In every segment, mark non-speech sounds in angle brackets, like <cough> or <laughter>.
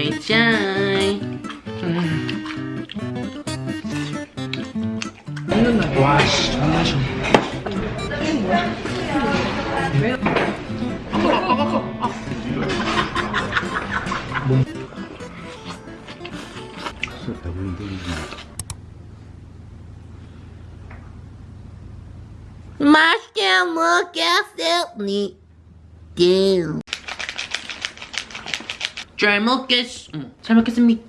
에이짜이 음. 먹는다 와씨 장난이야 아까 아까 아까 아. 진짜 배부른데 맛있게 먹겠습니다 잘 먹겠 음, 잘 먹겠습니다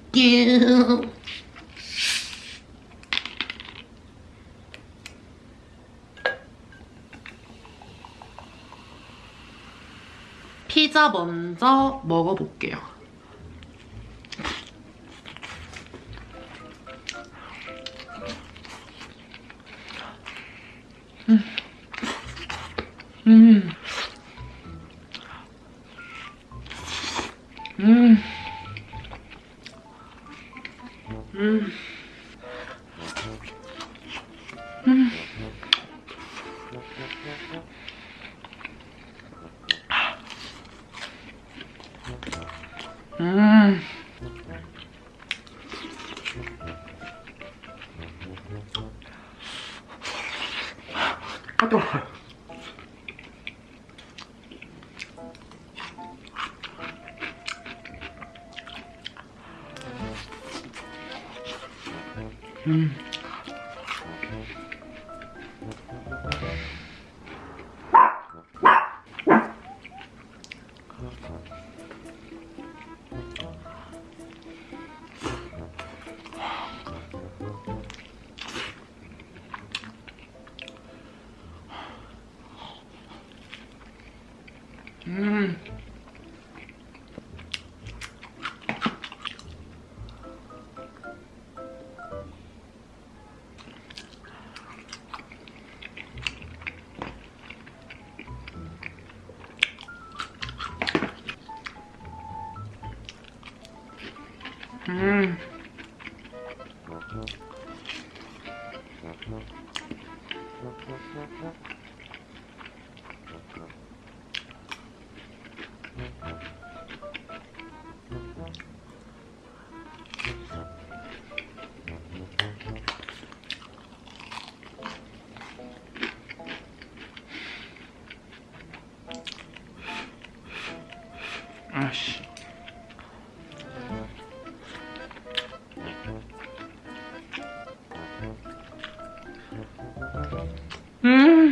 피자 먼저 먹어볼게요 음. 음. 음. 음. 음. 아, 뜨거워. 음. 음.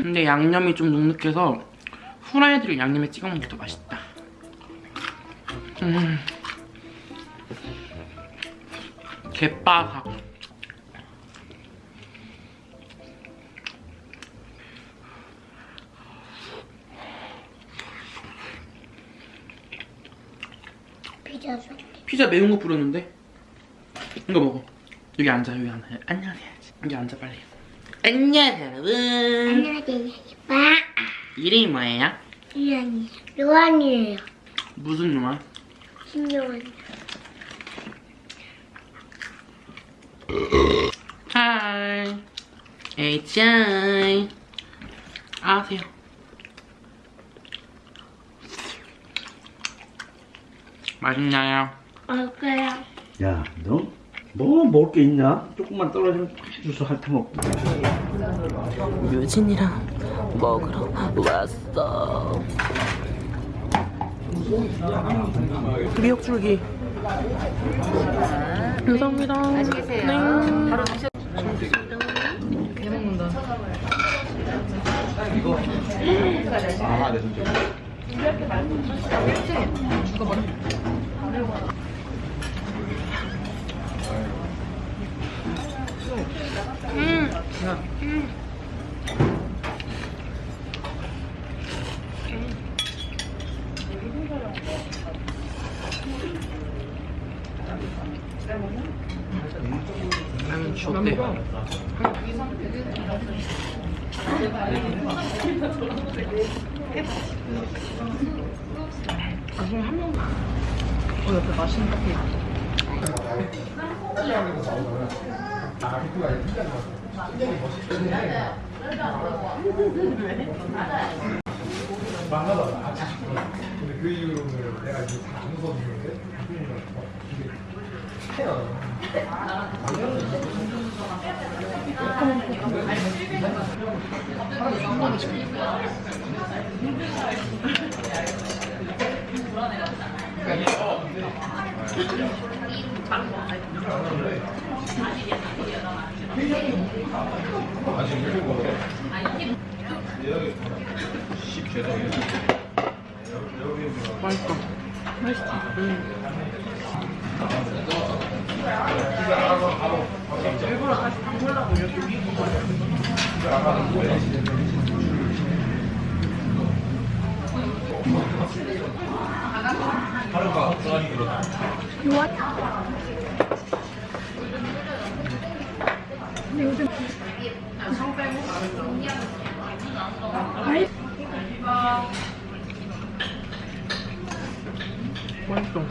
근데 양념이 좀 눅눅해서 후라이드를 양념에 찍어 먹는 게 더 맛있다. 음. 개바삭. 피자 줘. 피자 매운 거 뿌렸는데? 이거 먹어. 여기 앉아, 여기 앉아. 안녕하세요. 여기 앉아, 빨리. 안녕, 여러분. 안녕하세요. 빠. 이름이 뭐예요? 이란이 로안이에요. 무슨 영화? 신요한. 하이. 에이짜이. 아세요. 맛있나요? 먹어요. 야, 너 뭐 먹을 게 있냐? 조금만 떨어지면 주소 핥아 먹고. 유진이랑 먹으러 왔어. 미역줄기. 감사합니다. 맛있게 드세요. 네. 바로 드셔. 개 먹는다. 라면 주었대. 어, 옆에 맛있는 커피 근데 그 이후로는 내가 맛있어. 맛있어. 응. 일부러 다시 담으려고 이렇게 맛있어.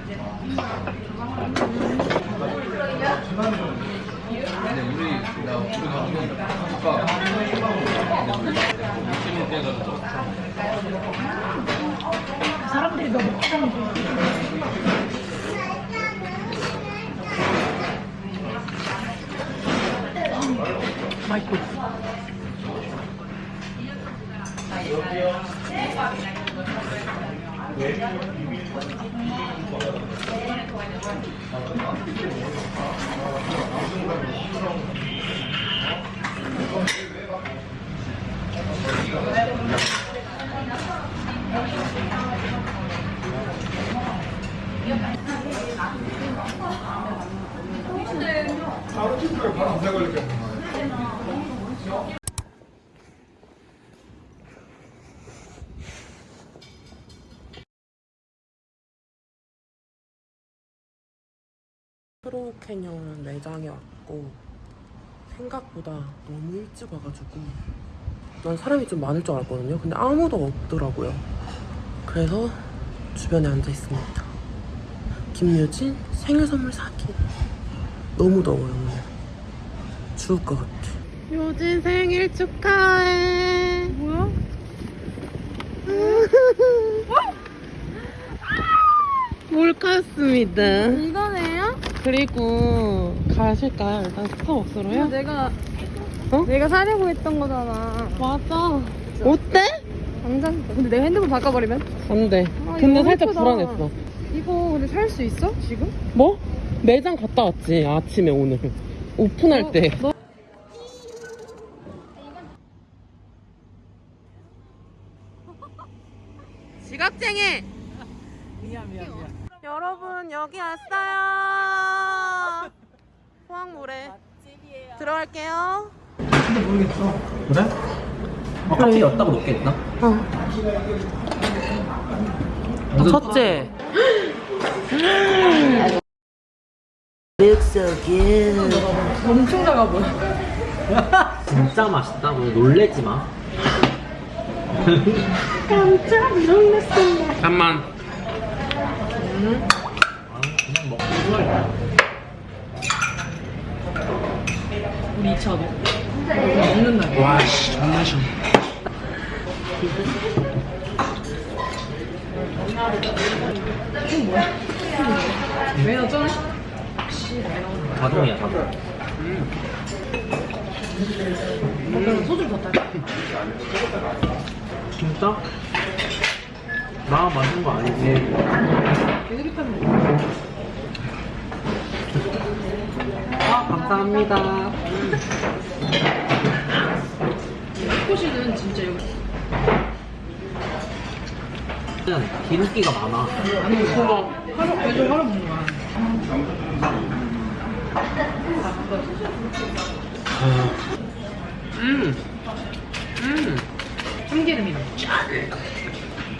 근데 우리 나 우리 가족은 아까 물질을 떼가지고 맛있어. 프로 캐년 매장에 왔고 생각보다 너무 일찍 와가지고 난 사람이 좀 많을 줄 알았거든요. 근데 아무도 없더라고요. 그래서 주변에 앉아 있습니다. 김유진 생일 선물 사기. 너무 더워요 오늘. 죽을 것 같아. 유진 생일 축하해. 뭐야? <laughs> 몰카였습니다. 이거네요? 그리고 가실까요? 일단 스타벅스로요? 내가 어? 내가 사려고 했던 거잖아. 맞아. 어때? 당장. 근데 내가 핸드폰 바꿔버리면? 안 돼. 아, 근데 이거 살짝 예쁘다. 불안했어. 이거 근데 살 수 있어? 지금? 뭐? 매장 갔다 왔지, 아침에 오늘. 오픈할 어, 때. 너- 지각쟁이! 미안, 미안, 미안. 여러분, 여기 왔어요. 해산물에 아, 들어갈게요. 근데 모르겠어. 그래? 어, 갑자기 엿다고 높게 했나? 어 첫째. Looks so good. 엄청 작아 보여. <laughs> 진짜 맛있다. 너 놀래지 마. 깜짝 놀랐어 잠만 음. 아, 그냥 먹고 싶어요 2,000원 먹는 날 와, 씨, 존나 시원 뭐야? 왜 넣었잖아? 가동이야, 가동 음. 소주를 더 진짜? 나 맞는 거 아니지? 아, 감사합니다. 코시는 진짜 여기. 기름기가 많아. 아니, 그거 하루, 매주 하루 먹는 거야. 음. 음. 참기름이랑.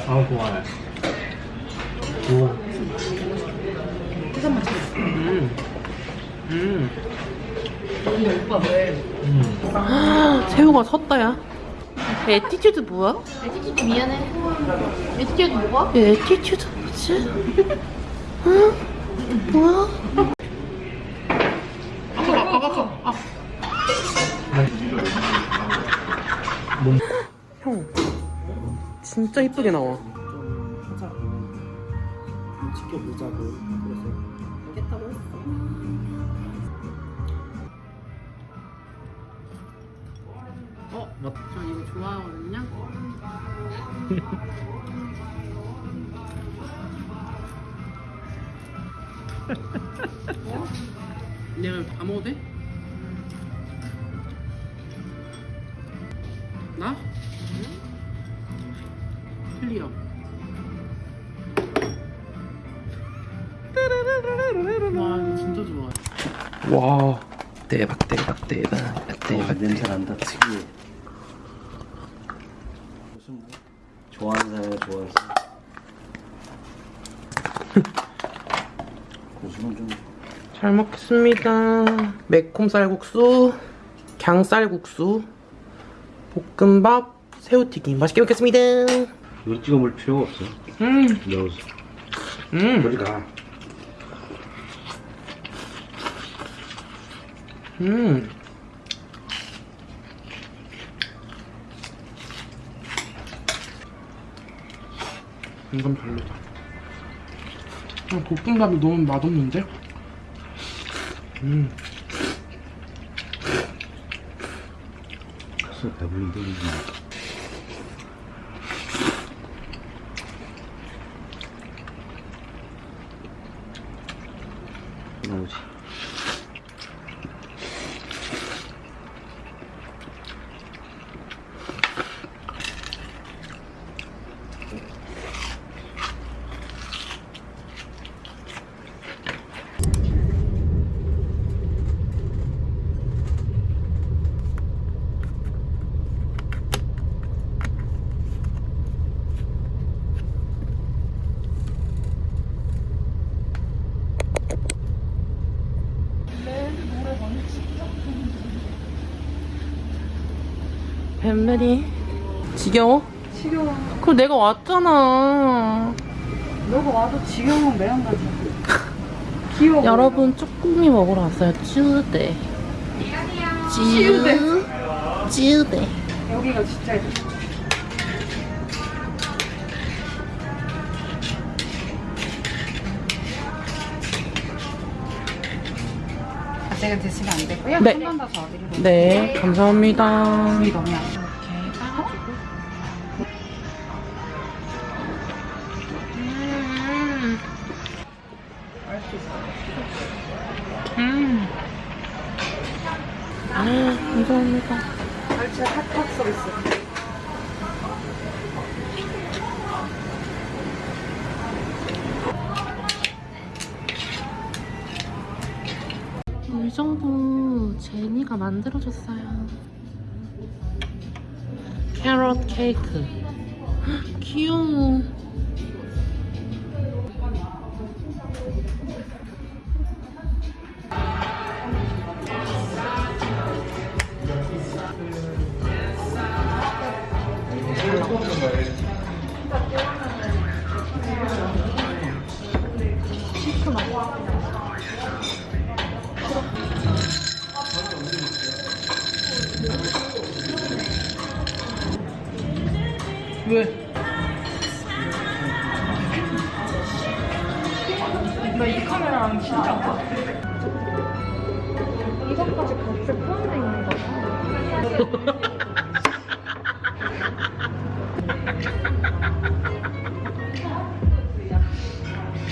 아, 좋아해. 우와. 음. 근데 오빠 왜? 음. 새우가 섰다야. 에티튜드 뭐야? 에티튜드 미안해. 에티튜드 뭐가? 에티튜드 뭐지? 응? 뭐야? 아까, 아까, 아까. 아. 몸. 형, 진짜 이쁘게 나와. 내가 다 먹어도 돼? 나? 클리어 와 이거 진짜 좋아. 와 대박 대박 대박 대박. 냄새 난다 특이해 무슨 뭐 좋아하는 사람이 좋아하는 사람 <laughs> 좀 잘 먹겠습니다. 매콤 쌀국수 갱쌀국수 볶음밥 새우튀김. 맛있게 먹겠습니다. 이거 찍어 먹을 필요가 없어 음, 넣어서. 음, 저리 가 음. 이건 별로다. 아, 볶음밥이 너무 맛없는데? 음. 배불린데 이게 나오지 뱀들이 지겨워? 지겨워. 그럼 내가 왔잖아. 너가 와도 지겨우면 매운 가지. 귀여워. 여러분 쭈꾸미 먹으러 왔어요. 쭈대. 쭈대. 쭈대. 여기가 진짜 아직은 드시면 안 되고요. 네. 한 번 더 저어드리고. 네, 감사합니다. 그 의정부 제니가 만들어줬어요. 캐럿 케이크. 헉, <gasps> 귀여워.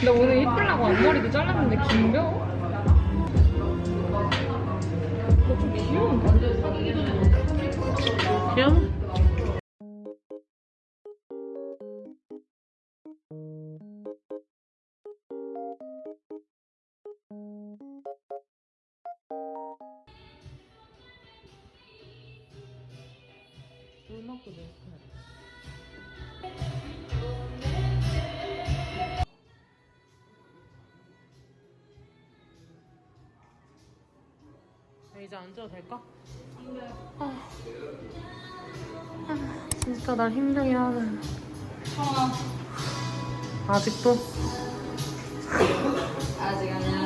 나 오늘 이쁘려고 앞머리도 잘랐는데 긴겨? 너좀 귀여운데? 귀여워? 물 먹고 내 아, 이제 앉아도 될까? 아, 아, 진짜 날 힘들게 하네. 아직도? 아직 아니야. 아,